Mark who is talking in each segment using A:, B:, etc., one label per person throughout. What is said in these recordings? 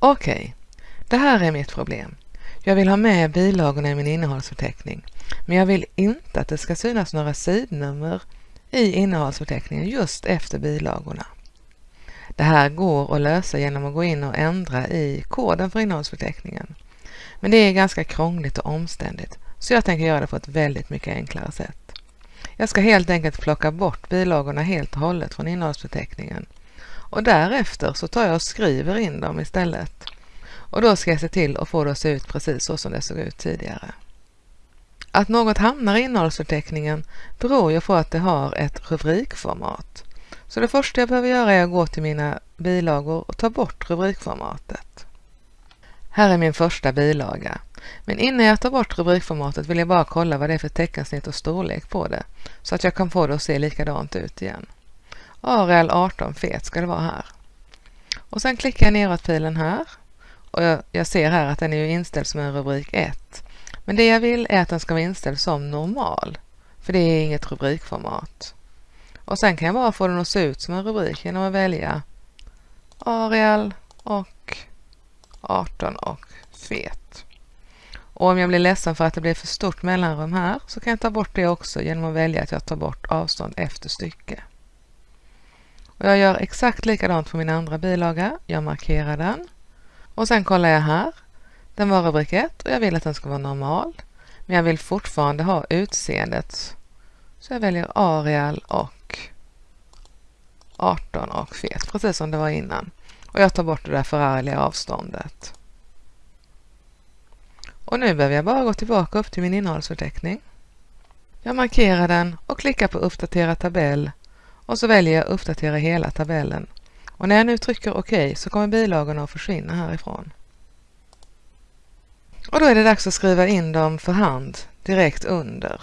A: Okej, okay. det här är mitt problem. Jag vill ha med bilagorna i min innehållsförteckning, men jag vill inte att det ska synas några sidnummer i innehållsförteckningen just efter bilagorna. Det här går att lösa genom att gå in och ändra i koden för innehållsförteckningen. Men det är ganska krångligt och omständigt, så jag tänker göra det på ett väldigt mycket enklare sätt. Jag ska helt enkelt plocka bort bilagorna helt och hållet från innehållsförteckningen och därefter så tar jag och skriver in dem istället. Och då ska jag se till att få det att se ut precis så som det såg ut tidigare. Att något hamnar i innehållsförteckningen beror ju på att det har ett rubrikformat. Så det första jag behöver göra är att gå till mina bilagor och ta bort rubrikformatet. Här är min första bilaga. Men innan jag tar bort rubrikformatet vill jag bara kolla vad det är för teckensnitt och storlek på det så att jag kan få det att se likadant ut igen. Arial 18 fet ska det vara här. Och sen klickar jag neråt pilen här och jag, jag ser här att den är ju inställd som en rubrik 1. Men det jag vill är att den ska vara inställd som normal, för det är inget rubrikformat. Och sen kan jag bara få den att se ut som en rubrik genom att välja Arial och 18 och fet. Och om jag blir ledsen för att det blir för stort mellanrum här så kan jag ta bort det också genom att välja att jag tar bort avstånd efter stycke. Och jag gör exakt likadant på min andra bilaga. Jag markerar den och sen kollar jag här. Den var rubrik 1 och jag vill att den ska vara normal. Men jag vill fortfarande ha utseendet. Så jag väljer Arial och 18 och fet, precis som det var innan. Och jag tar bort det där förargliga avståndet. Och nu behöver jag bara gå tillbaka upp till min innehållsförteckning. Jag markerar den och klickar på uppdatera tabell och så väljer jag uppdatera hela tabellen. Och när jag nu trycker OK så kommer bilagorna att försvinna härifrån. Och då är det dags att skriva in dem för hand direkt under.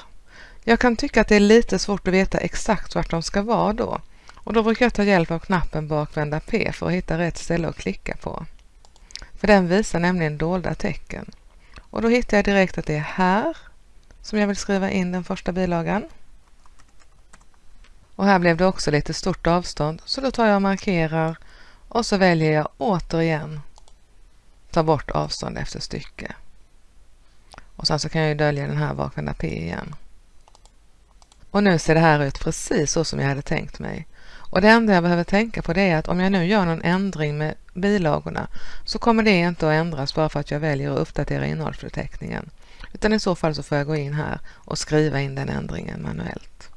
A: Jag kan tycka att det är lite svårt att veta exakt vart de ska vara då och då brukar jag ta hjälp av knappen bakvända P för att hitta rätt ställe att klicka på. För den visar nämligen dolda tecken. Och då hittar jag direkt att det är här som jag vill skriva in den första bilagan. Och här blev det också lite stort avstånd så då tar jag och markerar och så väljer jag återigen ta bort avstånd efter stycke. Och sen så kan jag ju dölja den här bakvända P igen. Och nu ser det här ut precis så som jag hade tänkt mig. Och det enda jag behöver tänka på det är att om jag nu gör någon ändring med bilagorna så kommer det inte att ändras bara för att jag väljer att uppdatera innehållsförteckningen. Utan i så fall så får jag gå in här och skriva in den ändringen manuellt.